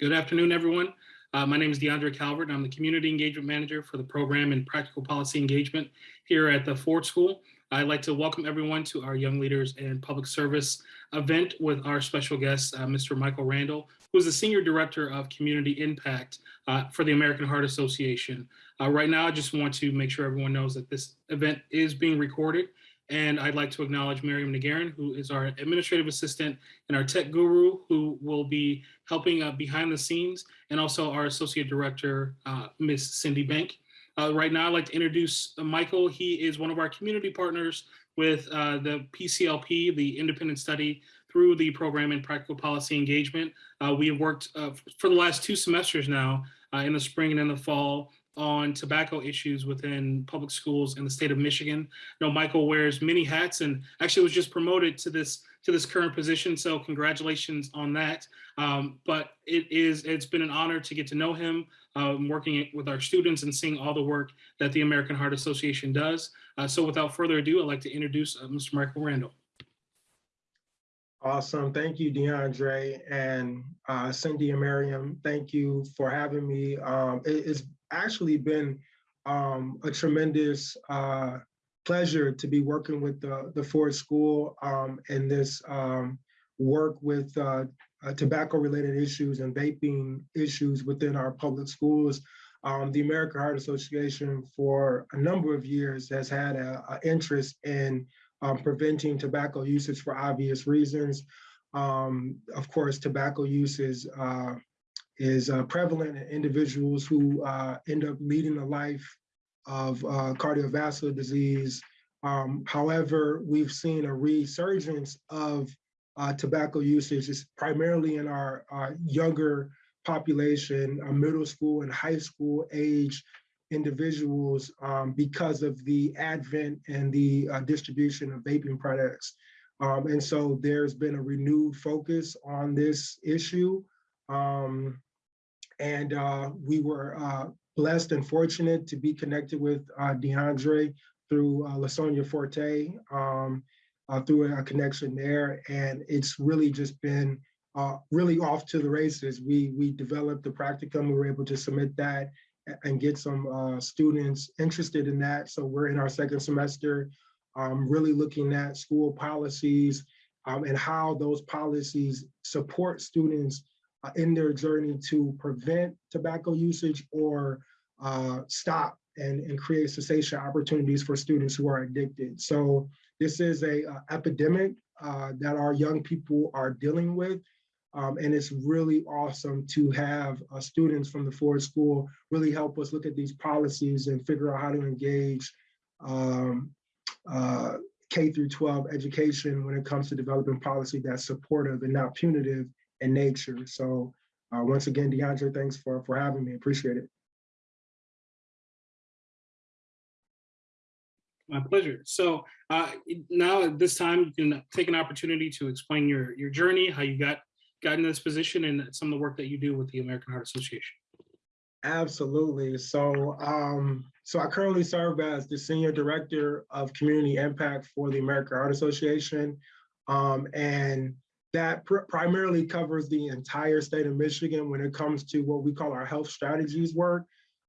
Good afternoon, everyone. Uh, my name is DeAndre Calvert. I'm the Community Engagement Manager for the Program in Practical Policy Engagement here at the Ford School. I'd like to welcome everyone to our Young Leaders and Public Service event with our special guest, uh, Mr. Michael Randall, who is the Senior Director of Community Impact uh, for the American Heart Association. Uh, right now, I just want to make sure everyone knows that this event is being recorded and I'd like to acknowledge Miriam Nagarin, who is our administrative assistant and our tech guru, who will be helping uh, behind the scenes, and also our associate director, uh, Miss Cindy Bank. Uh, right now, I'd like to introduce Michael. He is one of our community partners with uh, the PCLP, the independent study through the program in practical policy engagement. Uh, we have worked uh, for the last two semesters now in the spring and in the fall on tobacco issues within public schools in the state of Michigan. I know Michael wears many hats and actually was just promoted to this to this current position. So congratulations on that. Um, but it is it's been an honor to get to know him, um, working with our students and seeing all the work that the American Heart Association does. Uh, so without further ado, I'd like to introduce uh, Mr. Michael Randall. Awesome. Thank you, DeAndre and uh, Cindy and Miriam. Thank you for having me. Um, it, it's actually been um, a tremendous uh, pleasure to be working with the, the Ford School um, in this um, work with uh, uh, tobacco related issues and vaping issues within our public schools. Um, the American Heart Association for a number of years has had an interest in um, preventing tobacco usage for obvious reasons. Um, of course, tobacco use is uh, is uh, prevalent in individuals who uh, end up leading a life of uh, cardiovascular disease. Um, however, we've seen a resurgence of uh, tobacco usage, primarily in our, our younger population, uh, middle school and high school age individuals um, because of the advent and the uh, distribution of vaping products. Um, and so there's been a renewed focus on this issue. Um, and uh, we were uh, blessed and fortunate to be connected with uh, DeAndre through uh, LaSonia Forte, um, uh, through a connection there. And it's really just been uh, really off to the races. We, we developed the practicum, we were able to submit that and get some uh, students interested in that. So we're in our second semester, um, really looking at school policies um, and how those policies support students uh, in their journey to prevent tobacco usage or uh, stop and, and create cessation opportunities for students who are addicted. So this is a uh, epidemic uh, that our young people are dealing with. Um, and it's really awesome to have uh, students from the Ford School really help us look at these policies and figure out how to engage um, uh, K through 12 education when it comes to developing policy that's supportive and not punitive in nature. So uh, once again, DeAndre, thanks for, for having me. Appreciate it. My pleasure. So uh, now at this time, you can take an opportunity to explain your, your journey, how you got, got in this position and some of the work that you do with the American Heart Association. Absolutely. So, um, so I currently serve as the Senior Director of Community Impact for the American Heart Association. Um, and that pr primarily covers the entire state of Michigan when it comes to what we call our health strategies work.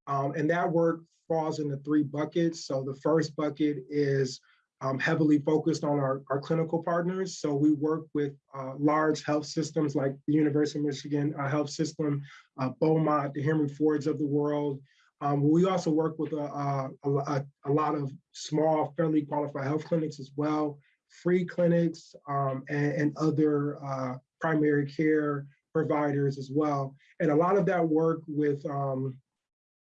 Um, and that work falls into three buckets. So the first bucket is um, heavily focused on our, our clinical partners. So we work with uh, large health systems like the University of Michigan uh, Health System, uh, Beaumont, the Henry Fords of the world. Um, we also work with a, a, a, a lot of small, federally qualified health clinics as well free clinics um, and, and, other uh, primary care providers as well. And a lot of that work with um,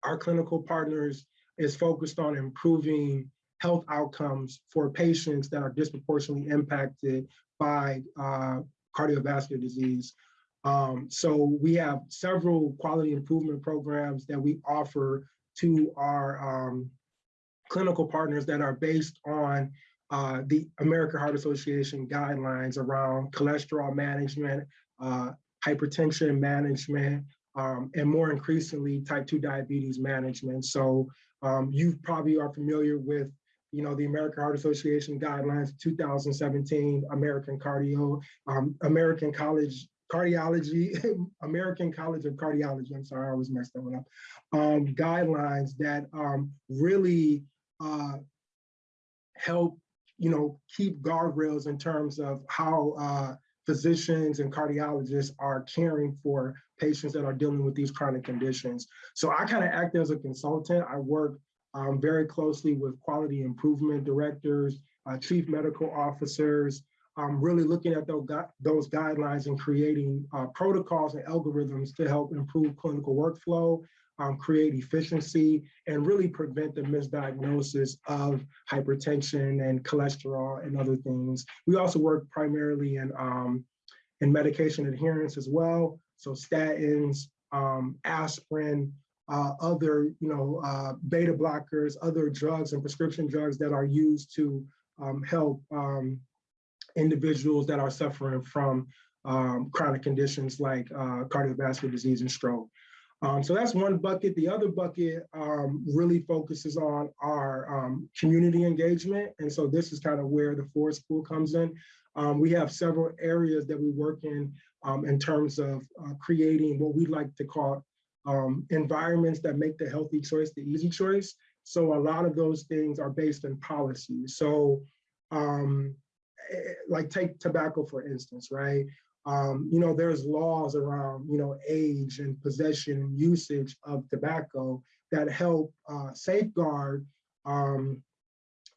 our clinical partners is focused on improving health outcomes for patients that are disproportionately impacted by uh, cardiovascular disease. Um, so we have several quality improvement programs that we offer to our um, clinical partners that are based on uh, the American Heart Association guidelines around cholesterol management, uh, hypertension management, um, and more increasingly type 2 diabetes management. So um, you probably are familiar with you know, the American Heart Association guidelines, 2017 American Cardio, um, American College cardiology, American College of Cardiology, I'm sorry, I always messed that one up, um, guidelines that um, really uh, help, you know, keep guardrails in terms of how uh, physicians and cardiologists are caring for patients that are dealing with these chronic conditions. So I kind of act as a consultant. I work um, very closely with quality improvement directors, uh, chief medical officers, um, really looking at those, gu those guidelines and creating uh, protocols and algorithms to help improve clinical workflow, um, create efficiency, and really prevent the misdiagnosis of hypertension and cholesterol and other things. We also work primarily in, um, in medication adherence as well. So statins, um, aspirin, uh, other, you know, uh, beta blockers, other drugs and prescription drugs that are used to um, help um, individuals that are suffering from um, chronic conditions like uh, cardiovascular disease and stroke. Um, so that's one bucket. The other bucket um, really focuses on our um, community engagement. And so this is kind of where the Ford School comes in. Um, we have several areas that we work in um, in terms of uh, creating what we like to call um, environments that make the healthy choice the easy choice. So a lot of those things are based in policy. So eh, like take tobacco, for instance, right? Um, you know, there's laws around, you know, age and possession and usage of tobacco that help uh, safeguard, um,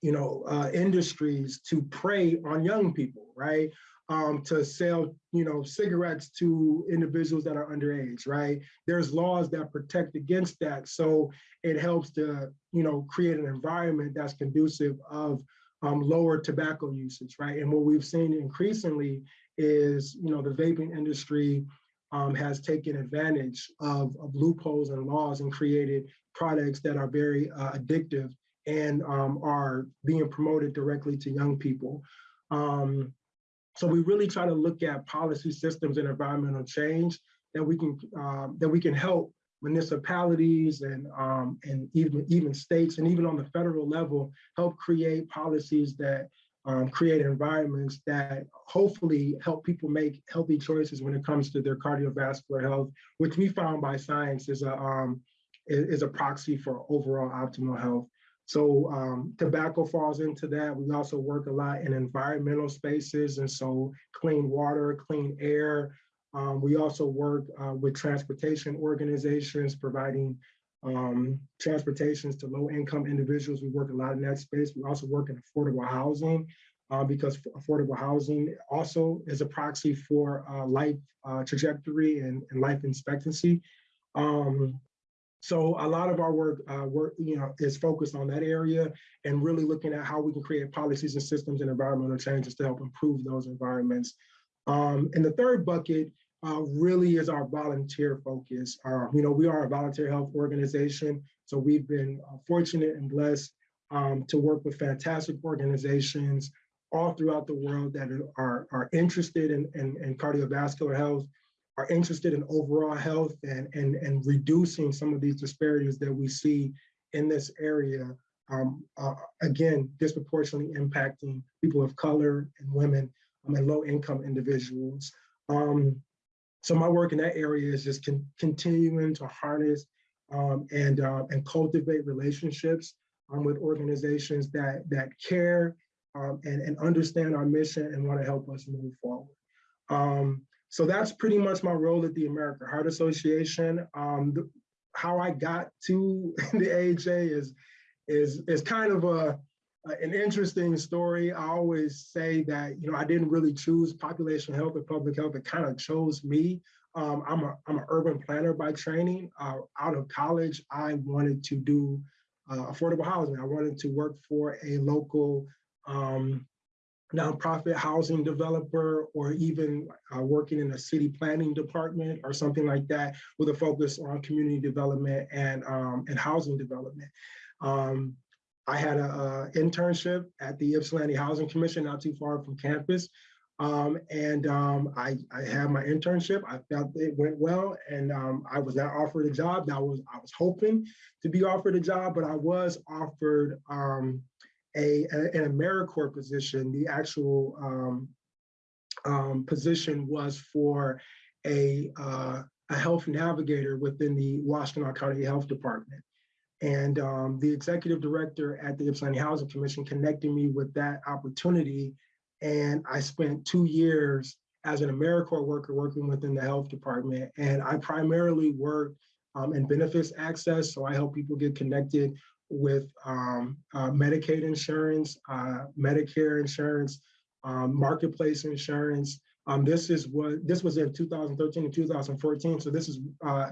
you know, uh, industries to prey on young people, right? Um, to sell, you know, cigarettes to individuals that are underage, right? There's laws that protect against that. So it helps to, you know, create an environment that's conducive of um, lower tobacco usage, right? And what we've seen increasingly is, you know, the vaping industry um, has taken advantage of, of, loopholes and laws and created products that are very uh, addictive and um, are being promoted directly to young people. Um, so we really try to look at policy systems and environmental change that we can uh, that we can help municipalities and um, and even even states and even on the federal level help create policies that um, create environments that hopefully help people make healthy choices when it comes to their cardiovascular health, which we found by science is a um, is a proxy for overall optimal health. So um, tobacco falls into that. We also work a lot in environmental spaces, and so clean water, clean air. Um, we also work uh, with transportation organizations, providing um, transportations to low income individuals. We work a lot in that space. We also work in affordable housing uh, because affordable housing also is a proxy for uh, life uh, trajectory and, and, life expectancy. Um, so a lot of our work, uh, work, you know, is focused on that area and really looking at how we can create policies and systems and environmental changes to help improve those environments. Um, and the third bucket uh, really is our volunteer focus. Uh, you know, we are a volunteer health organization, so we've been uh, fortunate and blessed um, to work with fantastic organizations all throughout the world that are, are interested in, in, in cardiovascular health, are interested in overall health and, and, and reducing some of these disparities that we see in this area. Um, uh, again, disproportionately impacting people of color and women um, and low income individuals. Um, so my work in that area is just con continuing to harness um, and, uh, and cultivate relationships um, with organizations that, that care um, and, and understand our mission and want to help us move forward. Um, so that's pretty much my role at the American Heart Association. Um, the, how I got to the AHA is, is, is kind of a, an interesting story. I always say that, you know, I didn't really choose population health or public health. It kind of chose me. Um, I'm a I'm an urban planner by training. Uh, out of college, I wanted to do uh, affordable housing. I wanted to work for a local um, nonprofit housing developer or even uh, working in a city planning department or something like that with a focus on community development and, um, and housing development. Um, I had an internship at the Ypsilanti Housing Commission, not too far from campus. Um, and um, I, I had my internship. I felt it went well, and um, I was not offered a job. That was I was hoping to be offered a job, but I was offered um, a, a, an AmeriCorps position, the actual um, um, position was for a, uh, a health navigator within the Washtenaw County Health Department. And um, the executive director at the Ypsilanti Housing Commission connected me with that opportunity. And I spent two years as an AmeriCorps worker working within the health department. And I primarily work um, in benefits access. So I help people get connected with um, uh, Medicaid insurance, uh, Medicare insurance, um, marketplace insurance. Um, this is what this was in 2013 and 2014. So this is uh,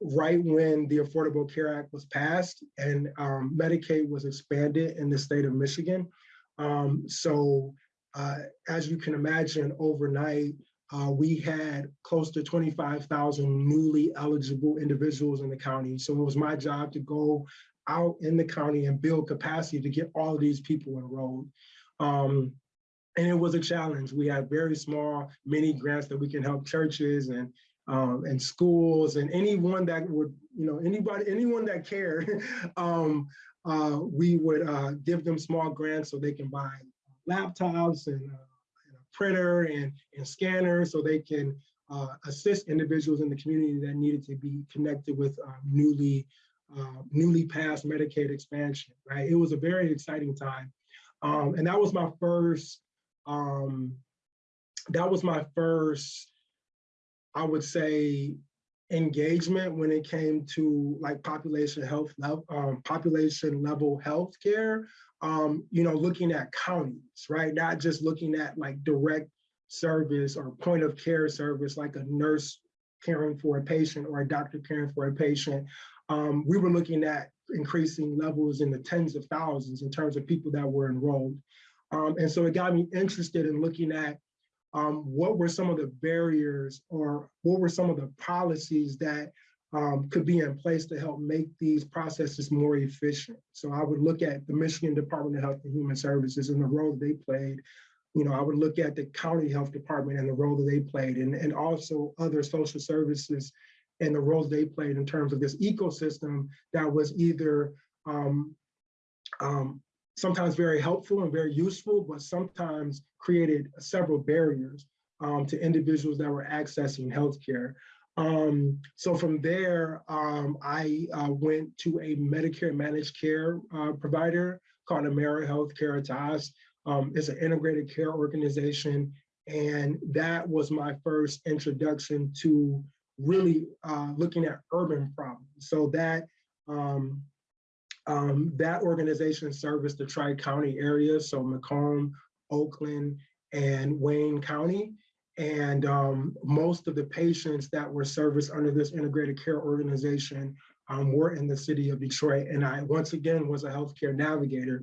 right when the Affordable Care Act was passed and um, Medicaid was expanded in the state of Michigan. Um, so uh, as you can imagine, overnight, uh, we had close to 25,000 newly eligible individuals in the county. So it was my job to go out in the county and build capacity to get all of these people enrolled. Um, and it was a challenge. We had very small mini grants that we can help churches and um, and schools and anyone that would, you know, anybody, anyone that cared, um, uh, we would uh, give them small grants so they can buy laptops and, uh, and a printer and, and scanners so they can uh, assist individuals in the community that needed to be connected with uh, newly uh, newly passed Medicaid expansion, right? It was a very exciting time. Um, and that was my first, um, that was my first, I would say, engagement when it came to like population health, um, population level healthcare. Um, you know, looking at counties, right? Not just looking at like direct service or point of care service, like a nurse caring for a patient or a doctor caring for a patient. Um, we were looking at increasing levels in the tens of thousands in terms of people that were enrolled. Um, and so it got me interested in looking at um, what were some of the barriers or what were some of the policies that um, could be in place to help make these processes more efficient. So I would look at the Michigan Department of Health and Human Services and the role that they played. You know, I would look at the county health department and the role that they played and, and also other social services and the roles they played in terms of this ecosystem that was either um, um, sometimes very helpful and very useful, but sometimes created several barriers um, to individuals that were accessing healthcare. Um, so from there, um, I uh, went to a Medicare managed care uh, provider called AmeriHealth Caritas. Um, it's an integrated care organization. And that was my first introduction to really uh, looking at urban problems. So that um, um, that organization serviced the Tri-County area, so Macomb, Oakland, and Wayne County. And um, most of the patients that were serviced under this integrated care organization um, were in the city of Detroit. And I, once again, was a healthcare navigator.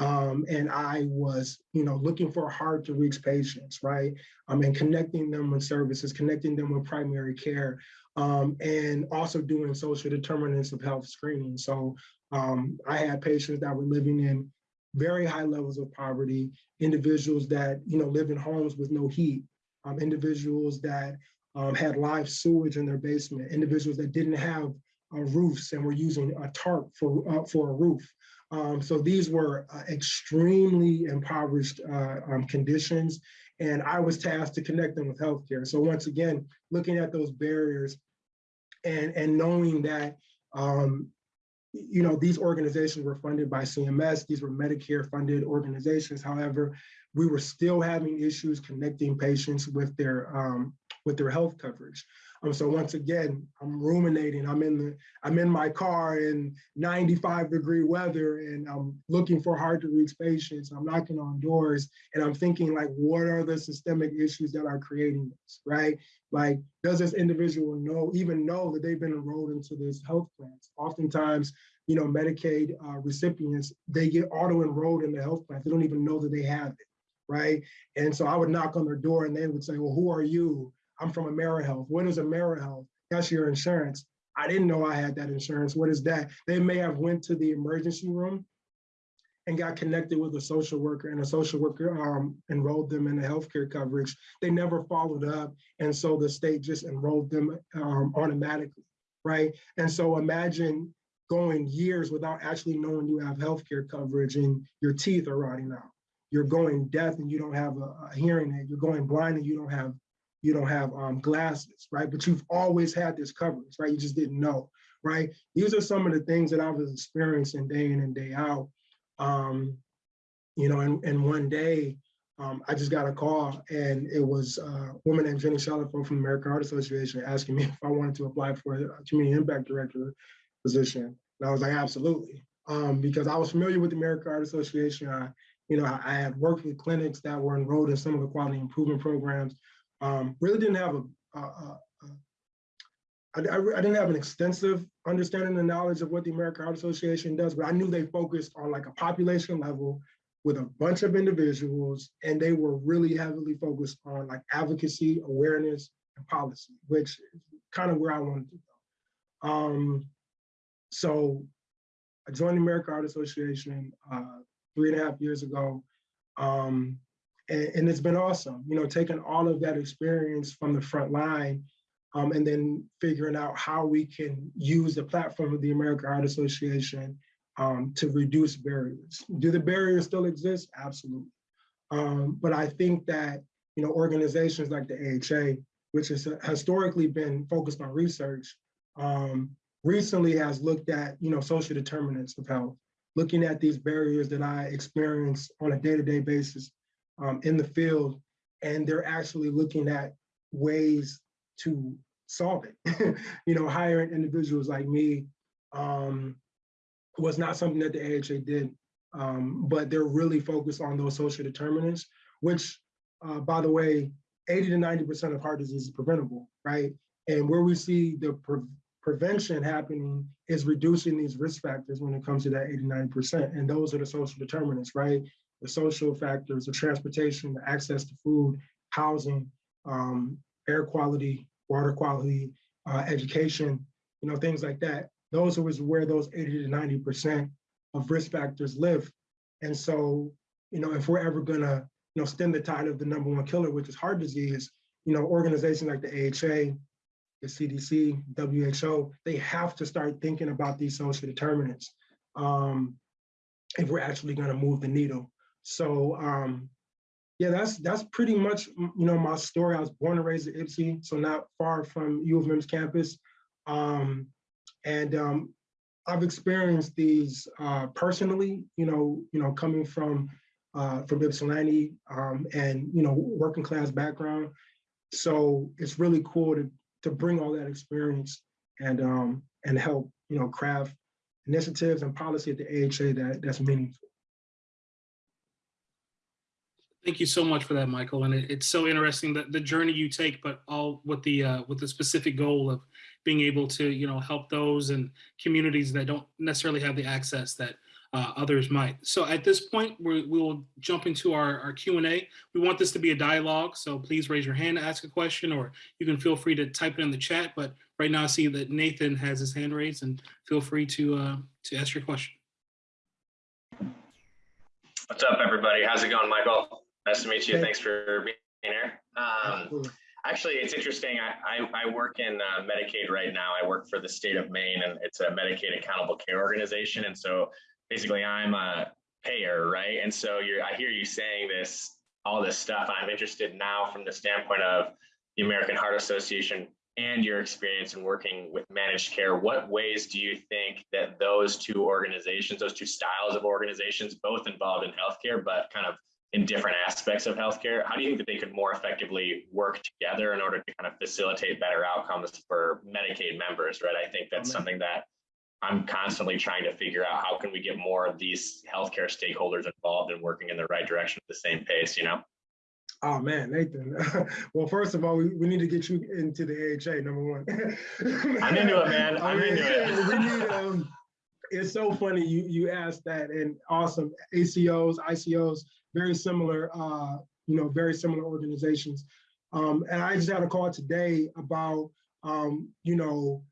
Um, and I was, you know, looking for hard to reach patients, right? Um, and connecting them with services, connecting them with primary care, um, and also doing social determinants of health screening. So um, I had patients that were living in very high levels of poverty, individuals that, you know, live in homes with no heat, um, individuals that um, had live sewage in their basement, individuals that didn't have uh, roofs and were using a tarp for, uh, for a roof. Um, so these were uh, extremely impoverished uh, um, conditions, and I was tasked to connect them with healthcare. So once again, looking at those barriers and, and knowing that, um, you know, these organizations were funded by CMS, these were Medicare funded organizations. However, we were still having issues connecting patients with their um, with their health coverage. Um, so once again, I'm ruminating. I'm in the I'm in my car in 95 degree weather, and I'm looking for hard to reach patients. I'm knocking on doors, and I'm thinking like, what are the systemic issues that are creating this, right? Like, does this individual know even know that they've been enrolled into this health plan? Oftentimes, you know, Medicaid uh, recipients they get auto enrolled in the health plan. They don't even know that they have it, right? And so I would knock on their door, and they would say, well, who are you? I'm from AmeriHealth. What is AmeriHealth? That's your insurance. I didn't know I had that insurance. What is that? They may have went to the emergency room and got connected with a social worker and a social worker um, enrolled them in the healthcare coverage. They never followed up. And so the state just enrolled them um, automatically, right? And so imagine going years without actually knowing you have healthcare coverage and your teeth are rotting out. You're going deaf and you don't have a, a hearing aid. You're going blind and you don't have you don't have um, glasses, right? But you've always had this coverage, right? You just didn't know, right? These are some of the things that I was experiencing day in and day out. Um, you know, and, and one day um, I just got a call and it was a woman named Jenny Shalafo from the American Heart Association asking me if I wanted to apply for a community impact director position. And I was like, absolutely. Um, because I was familiar with the American Heart Association. I, you know, I, I had worked with clinics that were enrolled in some of the quality improvement programs. Um, really didn't have a, a, a, a I, I, I didn't have an extensive understanding and knowledge of what the American Heart Association does, but I knew they focused on like a population level with a bunch of individuals, and they were really heavily focused on like advocacy, awareness, and policy, which is kind of where I wanted to go. Um, so I joined the American Heart Association uh, three and a half years ago. Um, and, and, it's been awesome, you know, taking all of that experience from the front line um, and then figuring out how we can use the platform of the American Heart Association um, to reduce barriers. Do the barriers still exist? Absolutely. Um, but I think that, you know, organizations like the AHA, which has historically been focused on research, um, recently has looked at, you know, social determinants of health, looking at these barriers that I experience on a day-to-day -day basis um, in the field, and they're actually looking at ways to solve it. you know, hiring individuals like me um, was not something that the AHA did, um, but they're really focused on those social determinants, which, uh, by the way, 80 to 90% of heart disease is preventable, right? And where we see the pre prevention happening is reducing these risk factors when it comes to that 89%. And those are the social determinants, right? The social factors, the transportation, the access to food, housing, um, air quality, water quality, uh, education, you know, things like that. Those are where those 80 to 90% of risk factors live. And so, you know, if we're ever gonna, you know, stem the tide of the number one killer, which is heart disease, you know, organizations like the AHA, the CDC, WHO, they have to start thinking about these social determinants um, if we're actually gonna move the needle. So um, yeah, that's that's pretty much you know my story. I was born and raised at Ypsi, so not far from U of M's campus, um, and um, I've experienced these uh, personally. You know, you know, coming from uh, from Ypsilanti um, and you know working class background, so it's really cool to to bring all that experience and um, and help you know craft initiatives and policy at the AHA that that's meaningful. Thank you so much for that, Michael. And it, it's so interesting that the journey you take, but all with the uh, with the specific goal of being able to, you know, help those and communities that don't necessarily have the access that uh, others might. So at this point, we will jump into our, our Q&A. We want this to be a dialogue, so please raise your hand to ask a question, or you can feel free to type it in the chat. But right now I see that Nathan has his hand raised, and feel free to, uh, to ask your question. What's up, everybody? How's it going, Michael? Nice to meet you. Thanks for being here. Um, actually, it's interesting. I, I, I work in uh, Medicaid right now. I work for the state of Maine, and it's a Medicaid accountable care organization. And so basically, I'm a payer, right? And so you're, I hear you saying this, all this stuff. I'm interested now from the standpoint of the American Heart Association and your experience in working with managed care. What ways do you think that those two organizations, those two styles of organizations, both involved in healthcare, but kind of in different aspects of healthcare. How do you think that they could more effectively work together in order to kind of facilitate better outcomes for Medicaid members, right? I think that's something that I'm constantly trying to figure out how can we get more of these healthcare stakeholders involved and working in the right direction at the same pace, you know? Oh man, Nathan. well, first of all, we, we need to get you into the AHA, number one. I'm into it, man. I'm into it. we need, um, it's so funny you you asked that and awesome ACOs, ICOs, very similar, uh, you know, very similar organizations. Um, and I just had a call today about, um, you know,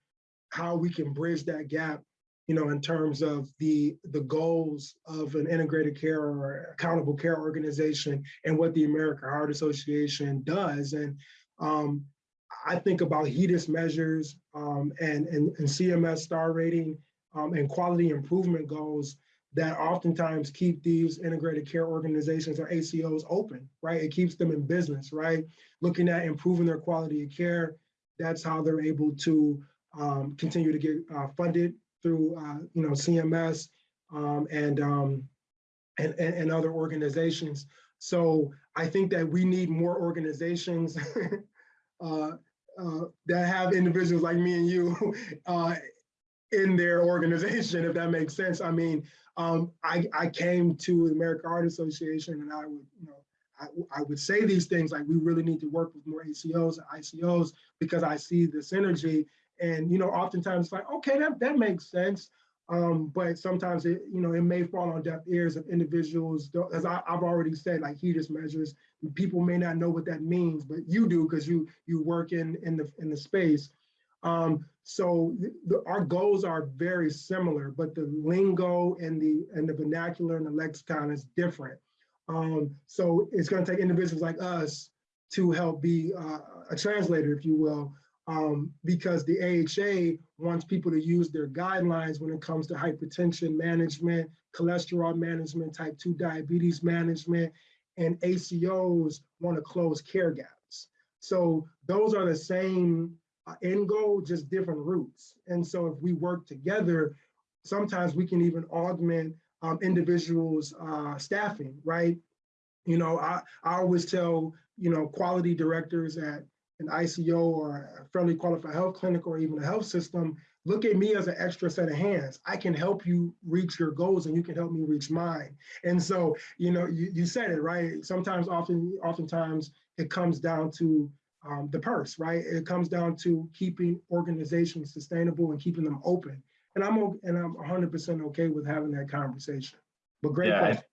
how we can bridge that gap, you know, in terms of the the goals of an integrated care or accountable care organization and what the American Heart Association does. And um, I think about HEDIS measures um, and, and, and CMS star rating um, and quality improvement goals that oftentimes keep these integrated care organizations or ACOs open, right? It keeps them in business, right? Looking at improving their quality of care. That's how they're able to um, continue to get uh, funded through, uh, you know, CMS um, and, um, and, and, and other organizations. So I think that we need more organizations uh, uh, that have individuals like me and you uh, in their organization, if that makes sense. I mean, um, I, I came to the American Heart Association and I would, you know, I, I would say these things like we really need to work with more ACOs and ICOs because I see the synergy. And, you know, oftentimes it's like, okay, that, that makes sense. Um, but sometimes it, you know, it may fall on deaf ears of individuals, as I, have already said, like HEDIS measures, people may not know what that means, but you do because you you work in in the in the space. Um, so the, our goals are very similar, but the lingo and the and the vernacular and the lexicon is different. Um, so it's going to take individuals like us to help be uh, a translator, if you will, um, because the AHA wants people to use their guidelines when it comes to hypertension management, cholesterol management, type 2 diabetes management, and ACOs want to close care gaps. So those are the same uh, end goal, just different routes. And so if we work together, sometimes we can even augment um, individuals' uh, staffing, right? You know, I, I always tell, you know, quality directors at an ICO or a federally qualified health clinic or even a health system, look at me as an extra set of hands. I can help you reach your goals and you can help me reach mine. And so, you know, you, you said it, right? Sometimes, often, oftentimes it comes down to um, the purse, right? It comes down to keeping organizations sustainable and keeping them open. And I'm and I'm 100% okay with having that conversation. But great yeah, question.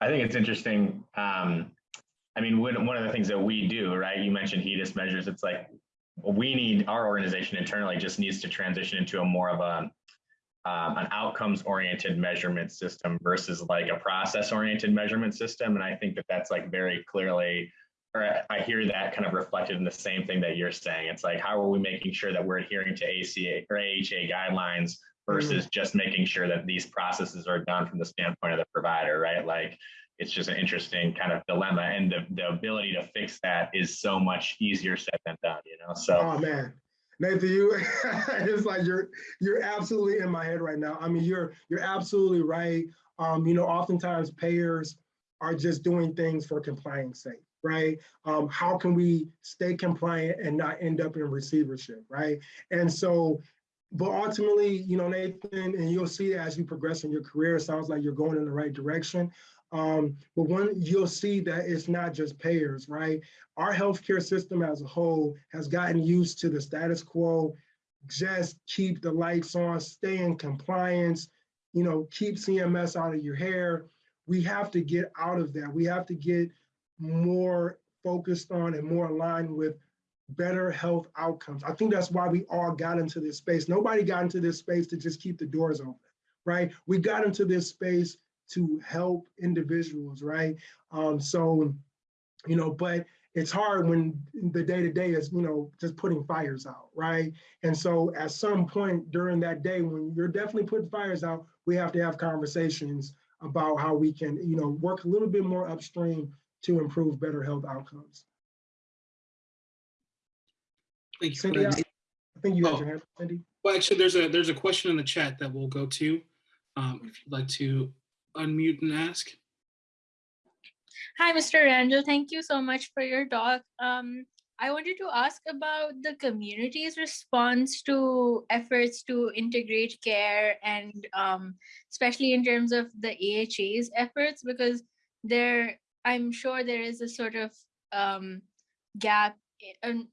I, I think it's interesting. Um, I mean, when, one of the things that we do, right? You mentioned HEDIS measures. It's like we need our organization internally just needs to transition into a more of a um, an outcomes oriented measurement system versus like a process oriented measurement system. And I think that that's like very clearly or I hear that kind of reflected in the same thing that you're saying. It's like, how are we making sure that we're adhering to ACA or AHA guidelines versus mm. just making sure that these processes are done from the standpoint of the provider, right? Like, it's just an interesting kind of dilemma, and the, the ability to fix that is so much easier said than done, you know. So, oh man, Nathan, you it's like you're you're absolutely in my head right now. I mean, you're you're absolutely right. Um, you know, oftentimes payers are just doing things for compliance sake right? Um, how can we stay compliant and not end up in receivership, right? And so, but ultimately, you know, Nathan, and you'll see as you progress in your career, it sounds like you're going in the right direction. Um, but one, you'll see that it's not just payers, right? Our healthcare system as a whole has gotten used to the status quo, just keep the lights on, stay in compliance, you know, keep CMS out of your hair. We have to get out of that. We have to get more focused on and more aligned with better health outcomes. I think that's why we all got into this space. Nobody got into this space to just keep the doors open, right? We got into this space to help individuals, right? Um, so, you know, but it's hard when the day to day is, you know, just putting fires out, right? And so at some point during that day, when you're definitely putting fires out, we have to have conversations about how we can, you know, work a little bit more upstream to improve better health outcomes. Thank you. Cindy, I, I think you had Oh. your hand, Cindy. Well, actually, there's a there's a question in the chat that we'll go to. Um, if you'd like to unmute and ask. Hi, Mr. Randall. Thank you so much for your talk. Um, I wanted to ask about the community's response to efforts to integrate care and um, especially in terms of the AHA's efforts, because there, I'm sure there is a sort of um, gap in,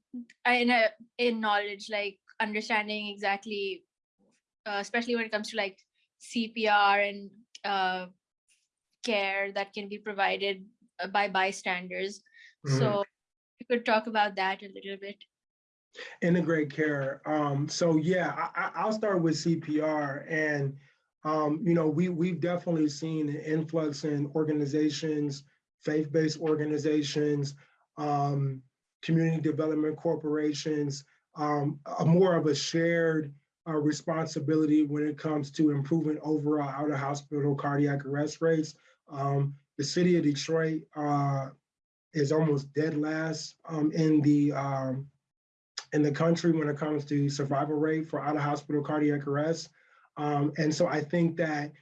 in, a, in knowledge, like understanding exactly, uh, especially when it comes to like CPR and uh, care that can be provided uh, by bystanders. Mhm. So you could talk about that a little bit. Integrate care. Um, so yeah, I, I- I'll start with CPR and, um, you know, we, we've definitely seen an influx in organizations, faith-based organizations, um, community development corporations, um, a more of a shared uh, responsibility when it comes to improving overall out of hospital cardiac arrest rates. Um, the city of Detroit uh, is almost dead last um, in the um, in the country when it comes to survival rate for out of hospital cardiac arrest. Um, and so I think that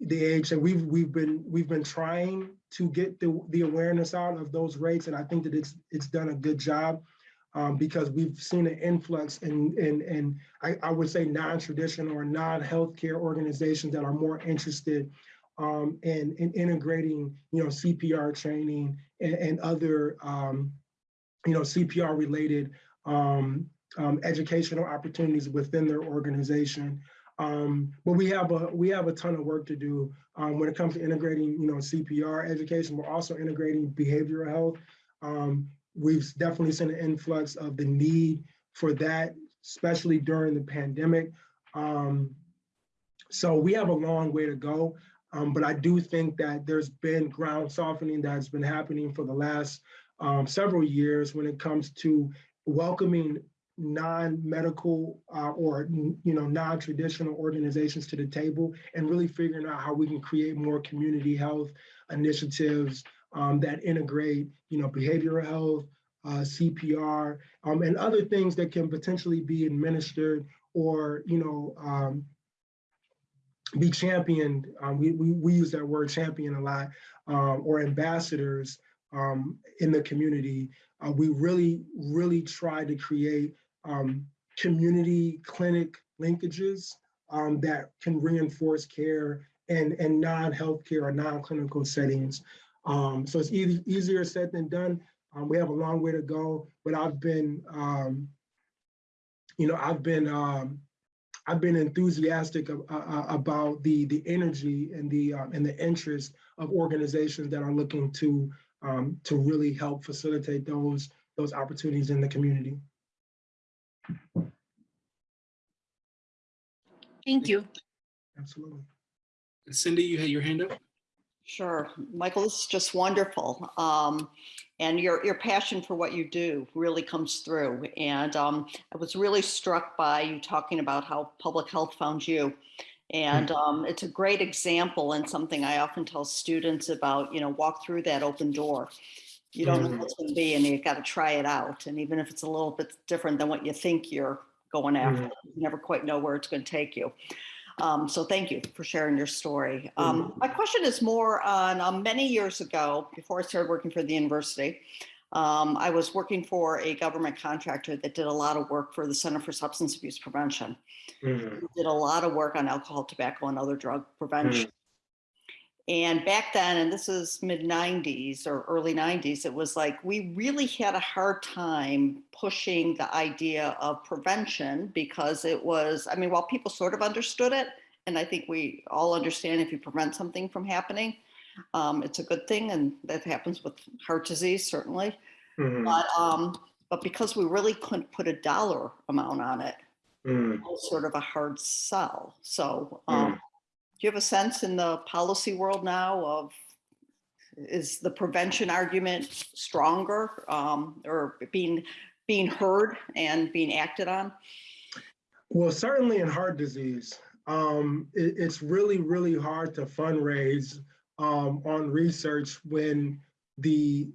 the age that we've we've been we've been trying to get the the awareness out of those rates, and I think that it's it's done a good job um, because we've seen an influx in in, in I, I would say non-traditional or non-healthcare organizations that are more interested um, in, in integrating you know CPR training and, and other um, you know CPR related um, um, educational opportunities within their organization. Um, but we have a we have a ton of work to do um, when it comes to integrating, you know, CPR education. We're also integrating behavioral health. Um, we've definitely seen an influx of the need for that, especially during the pandemic. Um, so we have a long way to go. Um, but I do think that there's been ground softening that's been happening for the last um, several years when it comes to welcoming non-medical uh, or you know non-traditional organizations to the table and really figuring out how we can create more community health initiatives um, that integrate you know behavioral health uh, cpr um, and other things that can potentially be administered or you know um, be championed. Um, we, we, we use that word champion a lot um, or ambassadors um, in the community. Uh, we really really try to create um, community clinic linkages um, that can reinforce care and, and non-healthcare or non-clinical settings. Um, so it's e easier said than done. Um, we have a long way to go, but I've been, um, you know, I've been, um, I've been enthusiastic of, uh, about the the energy and the and the interest of organizations that are looking to to really help facilitate those those opportunities in the community. Thank you. Absolutely. Cindy, you had your hand up? Sure. Michael, this is just wonderful. Um, and your, your passion for what you do really comes through. And um, I was really struck by you talking about how public health found you. And um, it's a great example and something I often tell students about, you know, walk through that open door. You don't know what's going to be and you've got to try it out. And even if it's a little bit different than what you think you're going after, you never quite know where it's going to take you. Um, so thank you for sharing your story. Um, my question is more on um, many years ago, before I started working for the university, um, I was working for a government contractor that did a lot of work for the Center for Substance Abuse Prevention. Mhm. Did a lot of work on alcohol, tobacco, and other drug prevention. And back then, and this is mid 90s or early 90s, it was like we really had a hard time pushing the idea of prevention because it was, I mean, while people sort of understood it, and I think we all understand if you prevent something from happening, um, it's a good thing. And that happens with heart disease, certainly. Mhm. But, um, but because we really couldn't put a dollar amount on it, Mhm. it was sort of a hard sell. So, um, do you have a sense in the policy world now of is the prevention argument stronger um, or being being heard and being acted on? Well, certainly in heart disease, um, it, it's really, really hard to fundraise um, on research when the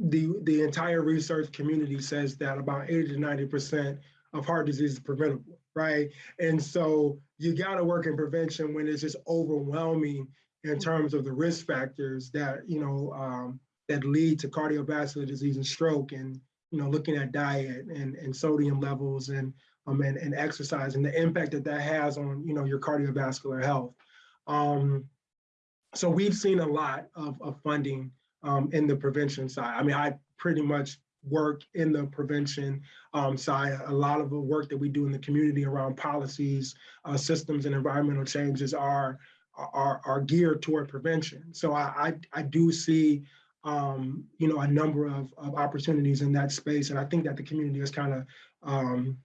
the the entire research community says that about 80 to 90 percent of heart disease is preventable, right? And so you got to work in prevention when it's just overwhelming in terms of the risk factors that you know um, that lead to cardiovascular disease and stroke, and you know looking at diet and, and sodium levels and um, and, and exercise and the impact that that has on you know your cardiovascular health. Um, so we've seen a lot of, of funding um, in the prevention side. I mean, I pretty much work in the prevention um, side. A lot of the work that we do in the community around policies, uh, systems, and environmental changes are are, are geared toward prevention. So I I, I do see um, you know a number of, of opportunities in that space, and I think that the community is kind of um,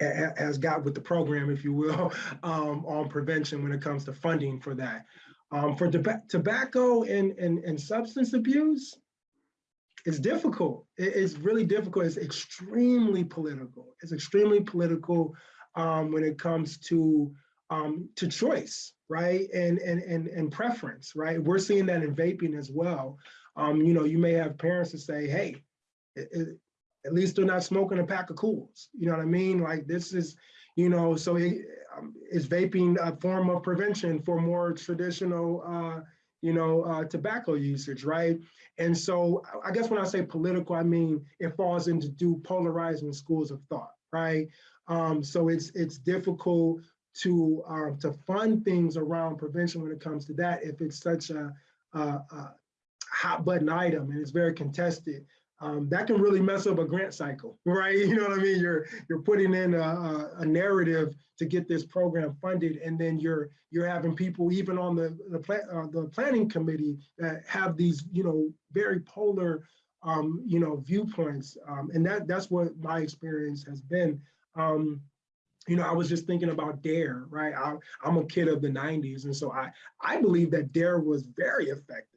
has got with the program, if you will, um, on prevention when it comes to funding for that. Um, for tobacco and, and, and substance abuse, it's difficult. It, it's really difficult. It's extremely political. It's extremely political. um, when it comes to um, to choice, right? And, and, and, and preference, right? We're seeing that in vaping as well. Um, you know, you may have parents that say, hey, it- it- at least they're not smoking a pack of Kools. You know what I mean? Like this is, you know, so it, um, is vaping a form of prevention for more traditional, uh, you know, uh, tobacco usage, right? And so I- guess when I say political, I mean, it falls into two polarizing schools of thought, right? Um, so it's it's difficult to um, to fund things around prevention when it comes to that if it's such a, a, a hot button item and it's very contested. Um, that can really mess up a grant cycle, right? You know what I mean? You're you're putting in a, a, narrative to get this program funded, and then you're you're having people even on the the, pla uh, the planning committee that have these you know very polar um, you know viewpoints, um, and that that's what my experience has been. Um, you know, I was just thinking about DARE, right? I, I'm a kid of the 90s, and so I I believe that DARE was very effective.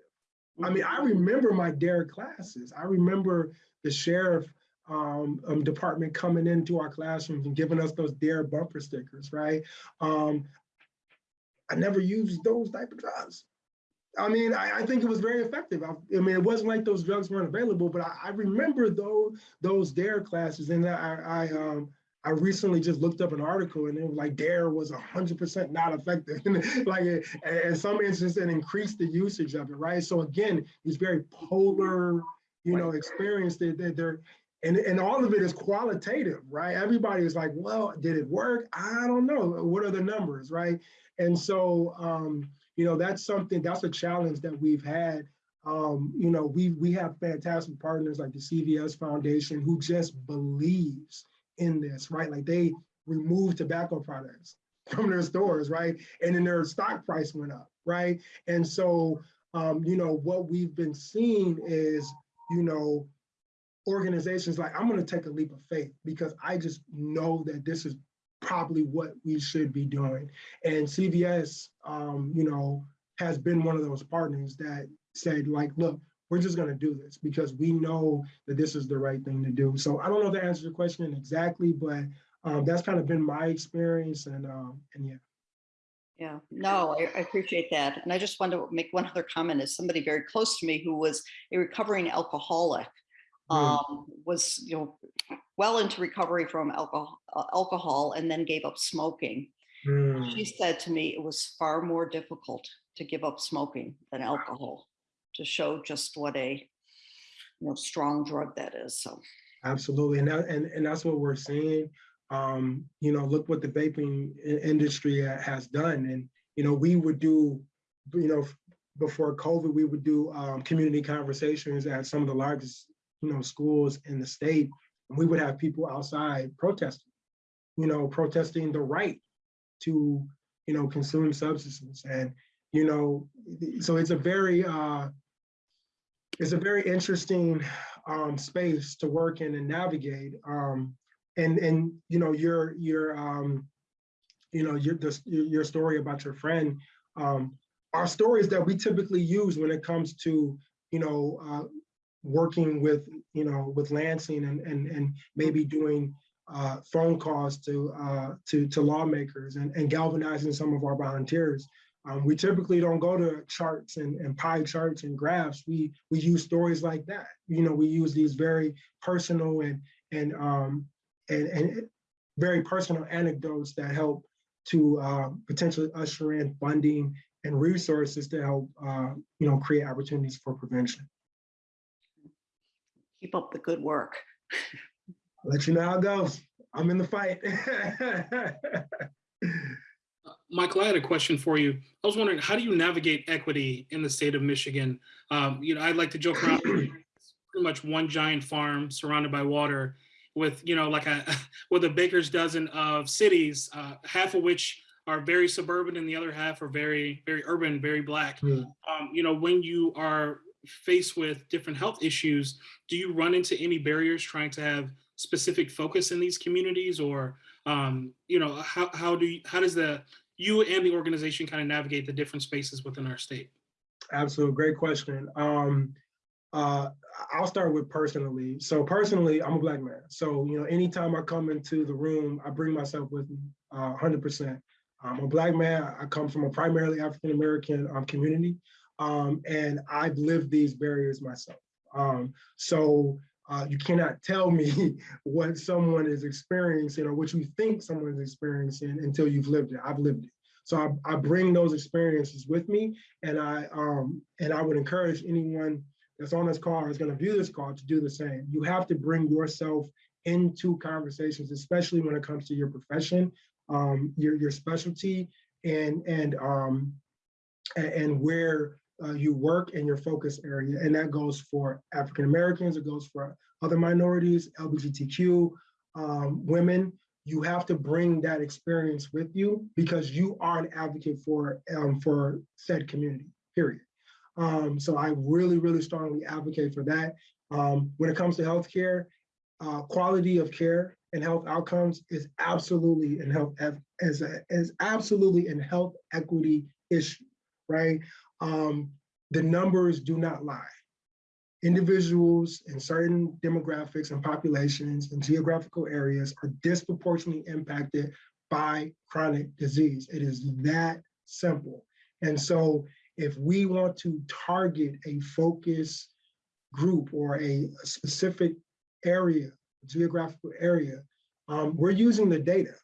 I mean, I remember my DARE classes. I remember the sheriff um, um, department coming into our classrooms and giving us those DARE bumper stickers, right? Um, I never used those type of drugs. I mean, I, I think it was very effective. I, I mean, it wasn't like those drugs weren't available, but I, I remember those those DARE classes, and I, I um, I recently just looked up an article and it was like DARE was 100% not effective. like in some instances, it increased the usage of it, right? So again, these very polar, you know, experience that they're, they're and, and all of it is qualitative, right? Everybody is like, well, did it work? I don't know. What are the numbers, right? And so, um, you know, that's something, that's a challenge that we've had. Um, you know, we, we have fantastic partners like the CVS Foundation who just believes in this, right? Like they removed tobacco products from their stores, right? And then their stock price went up, right? And so, um, you know, what we've been seeing is, you know, organizations like, I'm gonna take a leap of faith because I just know that this is probably what we should be doing. And CVS, um, you know, has been one of those partners that said like, look, we're just going to do this because we know that this is the right thing to do. So I don't know if that answers your question exactly, but um, that's kind of been my experience. And um, and yeah. Yeah, no, I, I appreciate that. And I just want to make one other comment as somebody very close to me who was a recovering alcoholic, um, was, you know, well into recovery from alcohol, uh, alcohol and then gave up smoking. Mm. She said to me it was far more difficult to give up smoking than alcohol to show just what a you know strong drug that is. So Absolutely, and that, and and that's what we're seeing. Um, you know, look what the vaping industry has done, and you know, we would do, you know, before COVID, we would do um, community conversations at some of the largest, you know, schools in the state, and we would have people outside protesting, you know, protesting the right to, you know, consume substances, and you know, so it's a very uh, it's a very interesting um, space to work in and navigate. Um, and and you know your your um, you know your the, your story about your friend um, are stories that we typically use when it comes to you know uh, working with you know with Lansing and and and maybe doing uh, phone calls to uh, to to lawmakers and, and galvanizing some of our volunteers. Um, we typically don't go to charts and, and pie charts and graphs. We we use stories like that. You know, we use these very personal and and um, and, and very personal anecdotes that help to uh, potentially usher in funding and resources to help uh, you know create opportunities for prevention. keep up the good work. I'll let you know how it goes. I'm in the fight. Michael, I had a question for you. I was wondering, how do you navigate equity in the state of Michigan? Um, you know, I'd like to joke around pretty much one giant farm surrounded by water, with you know, like a with a baker's dozen of cities, uh, half of which are very suburban and the other half are very very urban, very black. Hmm. Um, you know, when you are faced with different health issues, do you run into any barriers trying to have specific focus in these communities, or um, you know, how how do you, how does the you and the organization kind of navigate the different spaces within our state? Absolutely, great question. Um, uh, I'll start with personally. So personally, I'm a black man. So, you know, anytime I come into the room, I bring myself with me, uh, 100%. I'm a black man. I come from a primarily African-American um, community, um, and I've lived these barriers myself. Um, so uh, you cannot tell me what someone is experiencing or what you think someone is experiencing until you've lived it. I've lived it. So I, I bring those experiences with me, and I um, and I would encourage anyone that's on this call or is going to view this call to do the same. You have to bring yourself into conversations, especially when it comes to your profession, um, your your specialty, and and um, and, and where uh, you work in your focus area, and that goes for African Americans, it goes for other minorities, LGBTQ, um, women. You have to bring that experience with you because you are an advocate for um, for said community. Period. Um, so I really, really strongly advocate for that. Um, when it comes to healthcare, uh, quality of care and health outcomes is absolutely in health as a, is absolutely in health equity issue, right? Um, the numbers do not lie. Individuals in certain demographics and populations and geographical areas are disproportionately impacted by chronic disease. It is that simple. And so if we want to target a focus group or a, a specific area, geographical area, um, we're using the data.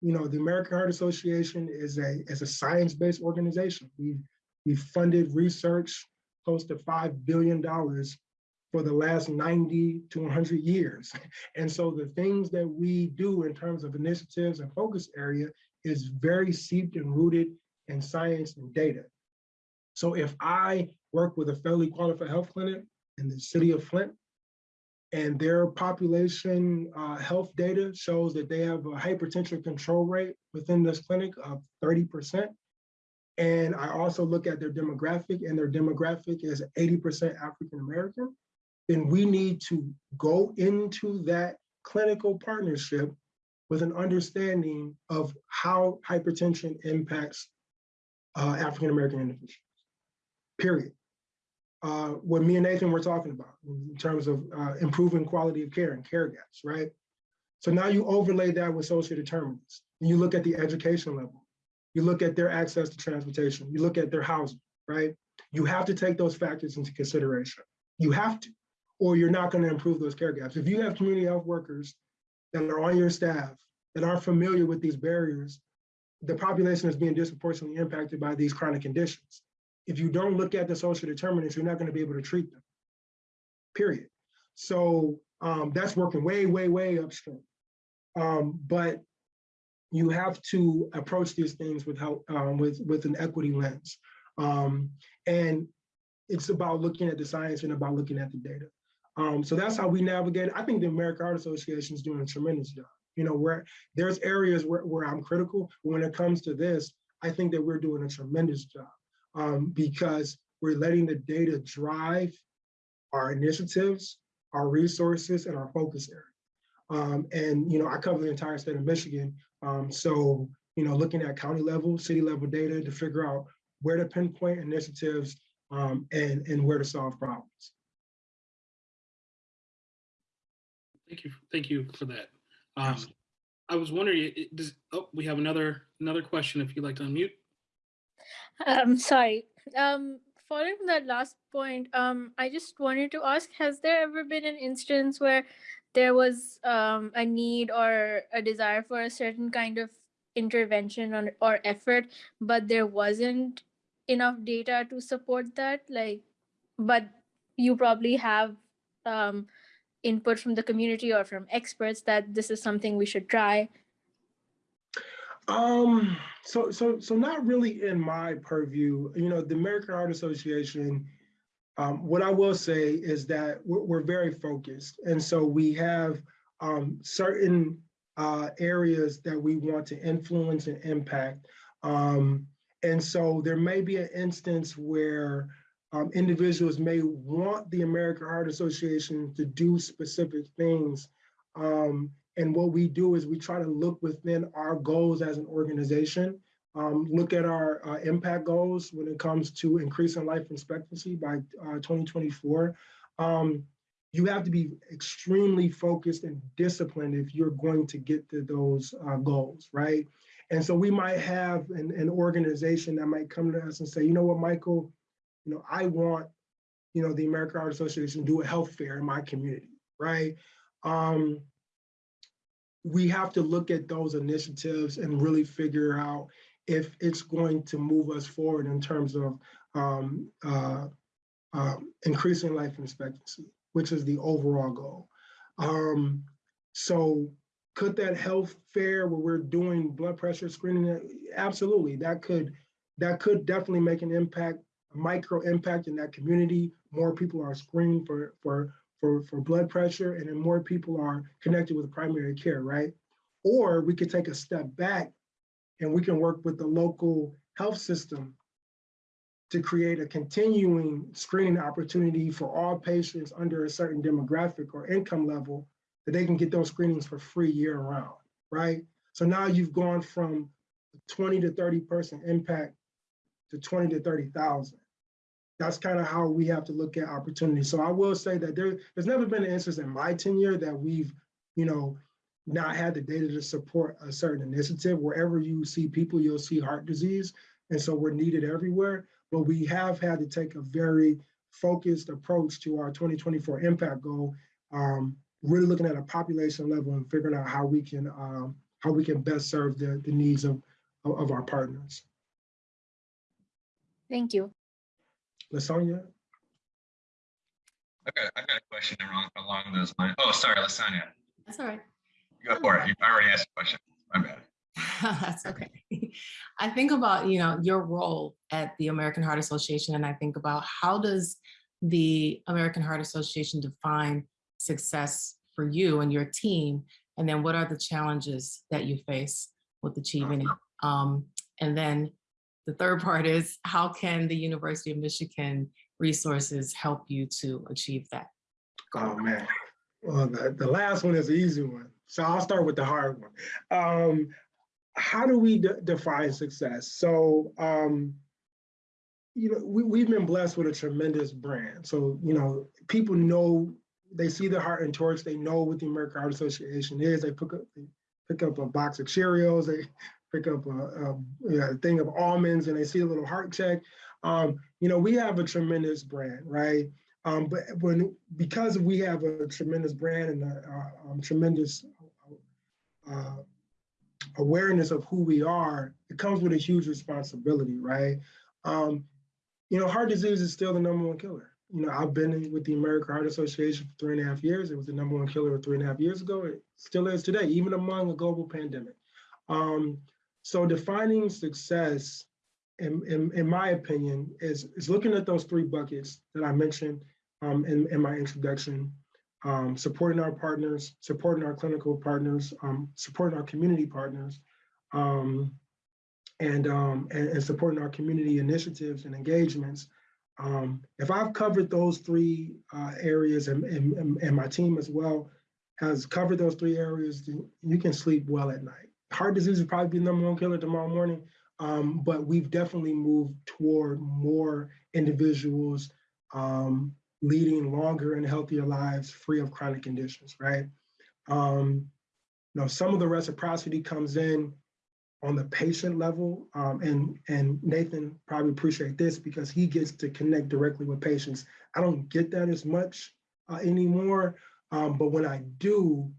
You know, the American Heart Association is a, is a science-based organization. We've, we've funded research close to $5 billion for the last 90 to 100 years. And so the things that we do in terms of initiatives and focus area is very seeped and rooted in science and data. So if I work with a federally qualified health clinic in the city of Flint, and their population uh, health data shows that they have a hypertension control rate within this clinic of 30%. And I also look at their demographic and their demographic is 80% African-American, then we need to go into that clinical partnership with an understanding of how hypertension impacts uh, African-American individuals period. Uh, what me and Nathan were talking about in terms of uh, improving quality of care and care gaps, right? So now you overlay that with social determinants and you look at the education level, you look at their access to transportation, you look at their housing, right? You have to take those factors into consideration. You have to, or you're not gonna improve those care gaps. If you have community health workers that are on your staff that aren't familiar with these barriers, the population is being disproportionately impacted by these chronic conditions if you don't look at the social determinants, you're not going to be able to treat them, period. So um, that's working way, way, way upstream. Um, but you have to approach these things with how, um, with, with an equity lens. Um, and it's about looking at the science and about looking at the data. Um, so that's how we navigate. I think the American Heart Association is doing a tremendous job. You know, where there's areas where, where I'm critical, when it comes to this, I think that we're doing a tremendous job um, because we're letting the data drive our initiatives, our resources, and our focus area. Um, and, you know, I cover the entire state of Michigan. Um, so, you know, looking at county level, city level data to figure out where to pinpoint initiatives um, and, and where to solve problems. Thank you. Thank you for that. Um, I was wondering, does, oh, we have another, another question if you'd like to unmute. Um, sorry. Um, following from that last point, um, I just wanted to ask, has there ever been an instance where there was um, a need or a desire for a certain kind of intervention or, or effort, but there wasn't enough data to support that? Like, but you probably have um, input from the community or from experts that this is something we should try. Um, so so so not really in my purview. You know, the American Heart Association. Um, what I will say is that we're, we're very focused, and so we have um, certain uh, areas that we want to influence and impact. Um, and so there may be an instance where um, individuals may want the American Heart Association to do specific things. Um, and what we do is we try to look within our goals as an organization um, look at our uh, impact goals when it comes to increasing life expectancy by uh, 2024. Um, you have to be extremely focused and disciplined if you're going to get to those uh, goals, right? And so we might have an, an organization that might come to us and say, you know what, Michael, you know, I want, you know, the American Heart Association to do a health fair in my community, right? Um, we have to look at those initiatives and really figure out if it's going to move us forward in terms of um, uh, uh, increasing life expectancy, which is the overall goal. Um, so could that health fair where we're doing blood pressure screening, absolutely, that could that could definitely make an impact, a micro impact in that community. More people are screened for for for, for blood pressure and then more people are connected with primary care, right? Or we could take a step back and we can work with the local health system to create a continuing screening opportunity for all patients under a certain demographic or income level that they can get those screenings for free year round, right? So now you've gone from 20 to 30 person impact to 20 to 30,000. That's kind of how we have to look at opportunities. So I will say that there, there's never been an instance in my tenure that we've, you know, not had the data to support a certain initiative. Wherever you see people, you'll see heart disease. And so we're needed everywhere. But we have had to take a very focused approach to our 2024 impact goal, um, really looking at a population level and figuring out how we can um, how we can best serve the, the needs of, of, of our partners. Thank you. Lasonia? Okay, I got a question along, along those lines. Oh, sorry, Lasonia. That's all right. Go for it. You already asked a question. My bad. That's okay. I think about, you know, your role at the American Heart Association, and I think about how does the American Heart Association define success for you and your team? And then what are the challenges that you face with achieving it? Um, and then the third part is how can the University of Michigan resources help you to achieve that? Oh man. Well, the, the last one is the easy one. So I'll start with the hard one. Um, how do we de define success? So, um, you know, we, we've been blessed with a tremendous brand. So, you know, people know, they see the heart and torch, they know what the American Heart Association is. They pick up, they pick up a box of Cheerios, they pick up a, a, a thing of almonds and they see a little heart check. Um, you know, we have a tremendous brand, right? Um, but when because we have a tremendous brand and a, a, um, tremendous uh, awareness of who we are, it comes with a huge responsibility, right? Um, you know, heart disease is still the number one killer. You know, I've been with the American Heart Association for three and a half years. It was the number one killer three and a half years ago. It still is today, even among a global pandemic. Um, so defining success in, in, in, my opinion, is, is looking at those three buckets that I mentioned um, in, in my introduction, um, supporting our partners, supporting our clinical partners, um, supporting our community partners, um, and, um, and, and, supporting our community initiatives and engagements. Um, if I've covered those three uh, areas and, and, and my team as well has covered those three areas, you can sleep well at night. Heart disease will probably be the number one killer tomorrow morning, um, but we've definitely moved toward more individuals um, leading longer and healthier lives free of chronic conditions, right? Um, you know, some of the reciprocity comes in on the patient level, um, and, and Nathan probably appreciate this because he gets to connect directly with patients. I don't get that as much uh, anymore, um, but when I do,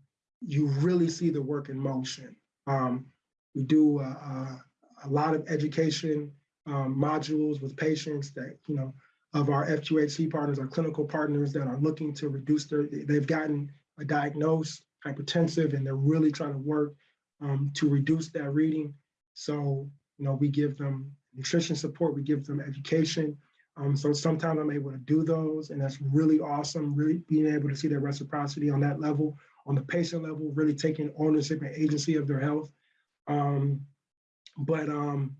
you really see the work in motion. Um, we do uh, uh, a lot of education um, modules with patients that, you know, of our FQHC partners, our clinical partners that are looking to reduce their, they've gotten a diagnosed hypertensive and they're really trying to work um, to reduce that reading. So, you know, we give them nutrition support, we give them education. Um, so sometimes I'm able to do those and that's really awesome, really being able to see that reciprocity on that level, on the patient level, really taking ownership and agency of their health. Um, but um,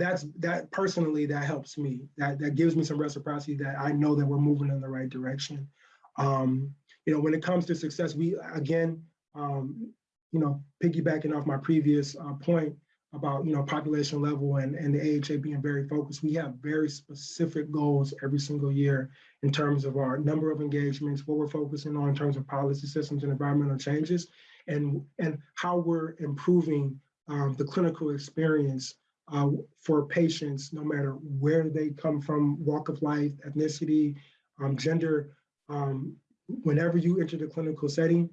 that's that personally that helps me. That that gives me some reciprocity that I know that we're moving in the right direction. Um, you know, when it comes to success, we again, um, you know, piggybacking off my previous uh, point, about, you know, population level and, and the AHA being very focused. We have very specific goals every single year in terms of our number of engagements, what we're focusing on in terms of policy systems and environmental changes, and, and how we're improving um, the clinical experience uh, for patients, no matter where they come from, walk of life, ethnicity, um, gender. Um, whenever you enter the clinical setting,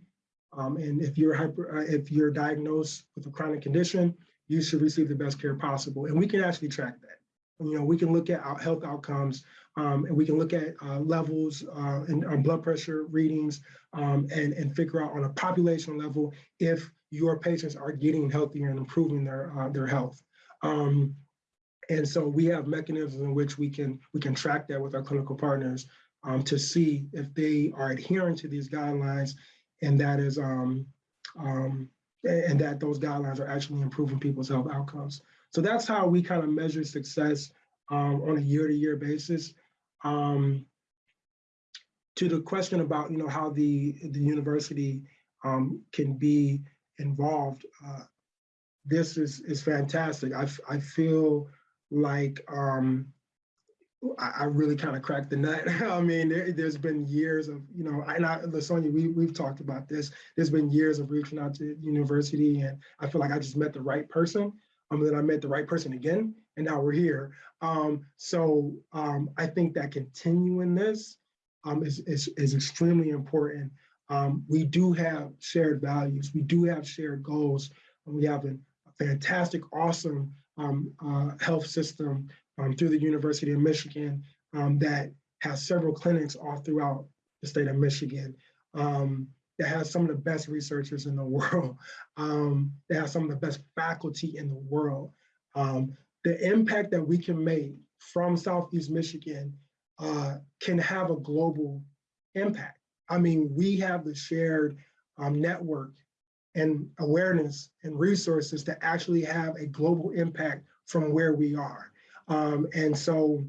um, and if you're hyper, uh, if you're diagnosed with a chronic condition, you should receive the best care possible. And we can actually track that. You know, we can look at our health outcomes, um, and we can look at uh, levels and uh, blood pressure readings, um, and and figure out on a population level if your patients are getting healthier and improving their uh, their health. Um, and so we have mechanisms in which we can we can track that with our clinical partners um, to see if they are adhering to these guidelines, and that is um, um, and that those guidelines are actually improving people's health outcomes. So that's how we kind of measure success um, on a year-to-year basis. Um, to the question about you know how the the university um, can be involved, uh, this is is fantastic. I I feel like um, I, I really kind of cracked the nut. I mean, there, has been years of, you know, and I, Lasonia, we, we've talked about this. There's been years of reaching out to university and I feel like I just met the right person. Um, then I met the right person again, and now we're here. Um, so um, I think that continuing this um, is, is, is extremely important. Um, we do have shared values. We do have shared goals. We have a fantastic, awesome um, uh, health system um, through the University of Michigan um, that has several clinics all throughout the state of Michigan. Um, that has some of the best researchers in the world. Um, that has some of the best faculty in the world. The impact that we can make from Southeast Michigan uh, can have a global impact. I mean, we have the shared um, network and awareness and resources to actually have a global impact from where we are. Um, and so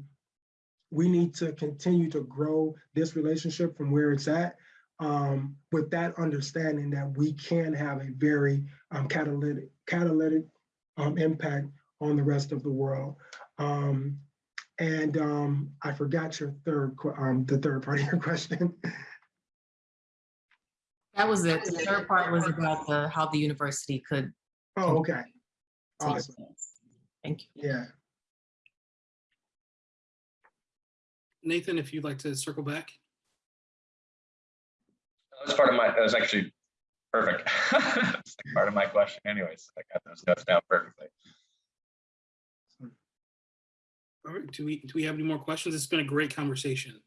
we need to continue to grow this relationship from where it's at um, with that understanding that we can have a very um, catalytic, catalytic um, impact on the rest of the world. Um, and um, I forgot your third, the third part of your question. That was it. The third part was about the, how the university could. Oh, okay. Awesome. place. Thank you. Yeah. Nathan, if you'd like to circle back. That was part of my, that was actually perfect. Part of my question anyways. I got those notes down perfectly. All right, do we, do we have any more questions? It's been a great conversation.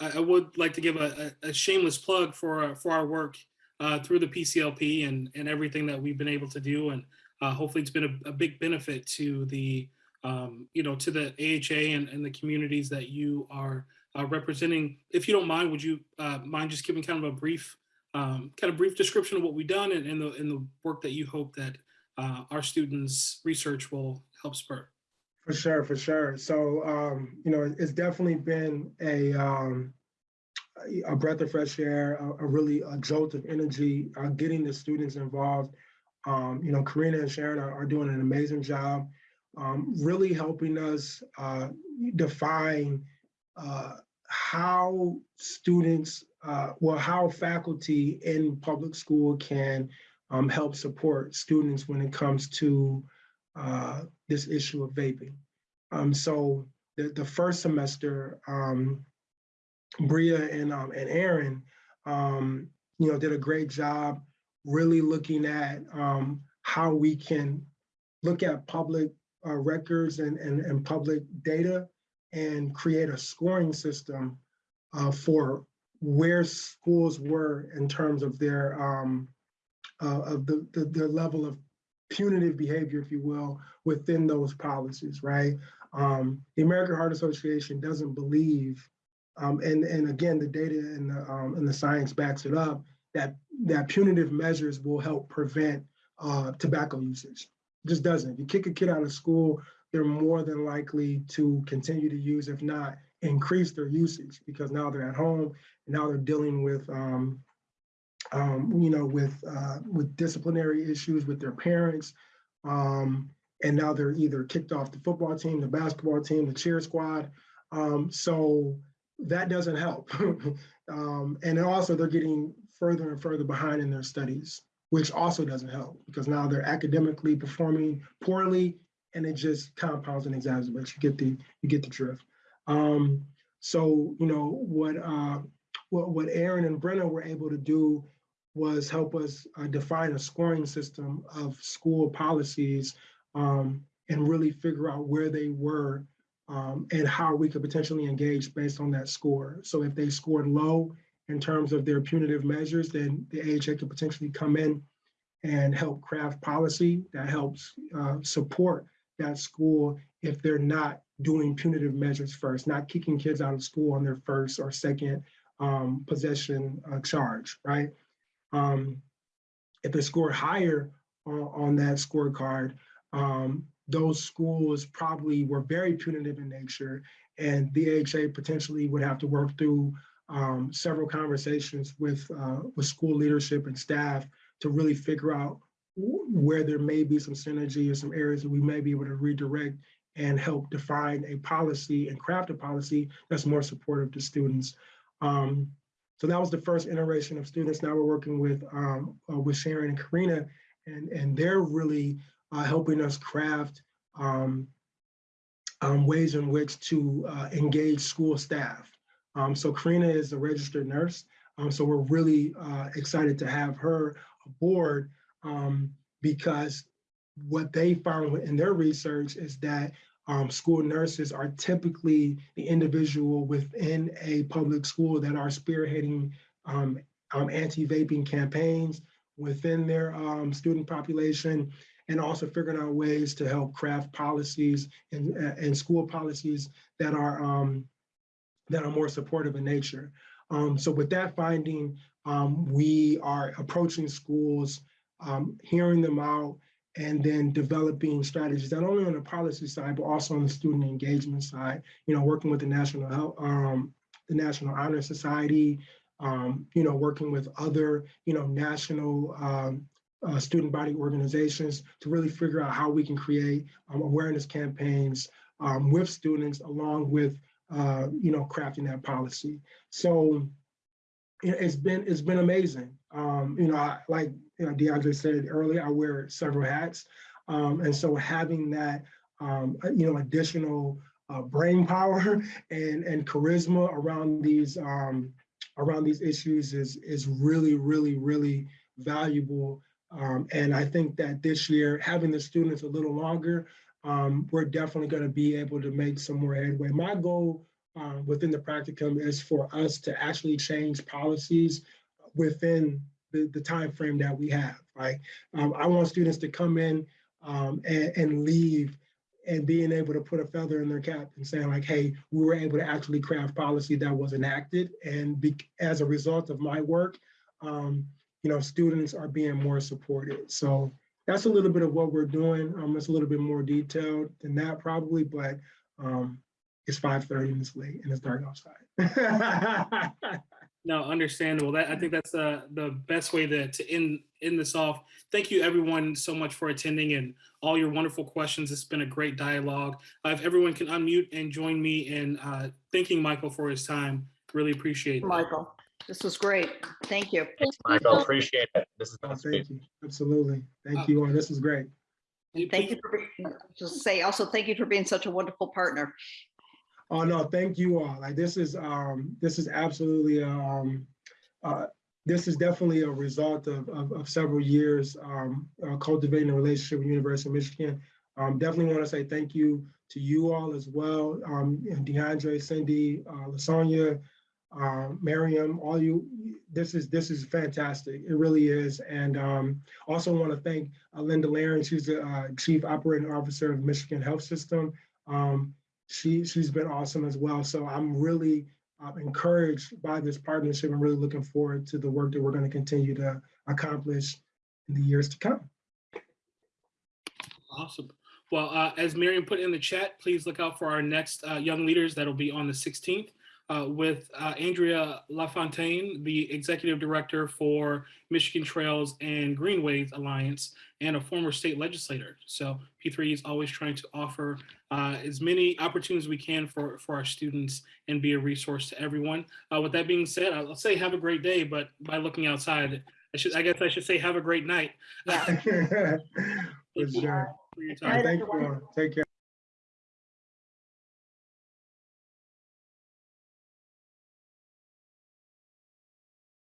I, I would like to give a, a a shameless plug for, our- for our work uh, through the PCLP and, and everything that we've been able to do. And uh, hopefully it's been a, a big benefit to the, um, you know, to the AHA and, and the communities that you are uh, representing. If you don't mind, would you uh, mind just giving kind of a brief, um, kind of brief description of what we've done and, and the, and the work that you hope that uh, our students' research will help spur? For sure, for sure. So, um, you know, it's definitely been a um, a breath of fresh air, a, a really a jolt of energy, uh, getting the students involved. Um, you know, Karina and Sharon are, are doing an amazing job, um, really helping us uh, define uh, how students, uh, well, how faculty in public school can um, help support students when it comes to uh, this issue of vaping. Um, so the, the first semester, um, Bria and um, and Aaron, um, you know, did a great job really looking at um, how we can look at public uh, records and, and, and public data and create a scoring system uh, for where schools were in terms of their um, uh, of the, the their level of punitive behavior, if you will, within those policies, right? Um, the American Heart Association doesn't believe, um, and and again, the data and the um, and the science backs it up that that punitive measures will help prevent uh, tobacco usage. It just doesn't. If you kick a kid out of school, they're more than likely to continue to use, if not increase their usage, because now they're at home and now they're dealing with um, um, you know, with uh, with disciplinary issues with their parents. Um, and now they're either kicked off the football team, the basketball team, the cheer squad. Um, so that doesn't help. um, and also they're getting further and further behind in their studies, which also doesn't help because now they're academically performing poorly and it just compounds and exacerbates. You get the you get the drift. Um, so you know what uh, what what Aaron and Brenna were able to do was help us uh, define a scoring system of school policies um, and really figure out where they were um, and how we could potentially engage based on that score. So if they scored low in terms of their punitive measures, then the AHA could potentially come in and help craft policy that helps uh, support that school if they're not doing punitive measures first, not kicking kids out of school on their first or second um, possession uh, charge, right? Um, if they score higher on, on that scorecard, um, those schools probably were very punitive in nature, and the AHA potentially would have to work through um, several conversations with uh, with school leadership and staff to really figure out where there may be some synergy or some areas that we may be able to redirect and help define a policy and craft a policy that's more supportive to students. Um, so that was the first iteration of students. Now we're working with um, uh, with Sharon and Karina, and and they're really uh, helping us craft um, um, ways in which to uh, engage school staff. Um, so Karina is a registered nurse, um, so we're really uh, excited to have her aboard um, because what they found in their research is that um, school nurses are typically the individual within a public school that are spearheading um, um, anti-vaping campaigns within their um, student population and also figuring out ways to help craft policies and, and school policies that are um, that are more supportive in nature. Um, so with that finding, we are approaching schools, hearing them out, and then developing strategies not only on the policy side but also on the student engagement side. You know, working with the National Health, um, the National Honor Society. Um, you know, working with other you know national um, uh, student body organizations to really figure out how we can create um, awareness campaigns um, with students along with uh, you know crafting that policy. So it's been it's been amazing. Um, you know, I, like you know, DeAndre said earlier, I wear several hats, um, and so having that um, you know additional uh, brain power and and charisma around these um, around these issues is is really really really valuable. Um, and I think that this year, having the students a little longer, um, we're definitely going to be able to make some more headway. My goal uh, within the practicum is for us to actually change policies within the, the time frame that we have, right? Um, I want students to come in um, and, and, leave and being able to put a feather in their cap and saying like, hey, we were able to actually craft policy that was enacted. And be, as a result of my work, um, you know, students are being more supported. So that's a little bit of what we're doing. Um, it's a little bit more detailed than that probably, but um, it's 5.30 and it's late and it's dark outside. no, understandable. That I think that's uh, the best way to, to end, end this off. Thank you everyone so much for attending and all your wonderful questions. It's been a great dialogue. Uh, if everyone can unmute and join me in uh, thanking Michael for his time, really appreciate it. Michael, this was great. Thank you. Thanks, Michael. Appreciate it. This is oh, thank you. Absolutely. Thank you. This is great. Thank you for being, just say also thank you for being such a wonderful partner. Oh no, thank you all. Like this is um this is absolutely um uh this is definitely a result of of, of several years um uh, cultivating a relationship with University of Michigan. Um, definitely want to say thank you to you all as well. Um, DeAndre, Cindy, uh, Lasonia, uh, Miriam, all you. This is this is fantastic. It really is. And um, also want to thank uh, Linda Laren. She's the uh, Chief Operating Officer of Michigan Health System. Um, she she's been awesome as well. So I'm really uh, encouraged by this partnership. I'm really looking forward to the work that we're going to continue to accomplish in the years to come. Awesome. Well, uh, as Miriam put in the chat, please look out for our next uh, Young Leaders that'll be on the 16th. Uh, with uh, Andrea LaFontaine, the Executive Director for Michigan Trails and Greenways Alliance, and a former state legislator. So P3 is always trying to offer uh, as many opportunities we can for, for our students and be a resource to everyone. Uh, with that being said, I'll say have a great day, but by looking outside, I should I guess I should say have a great night. Yeah. For Thank you sure. for your time. Thank you. all. Take care.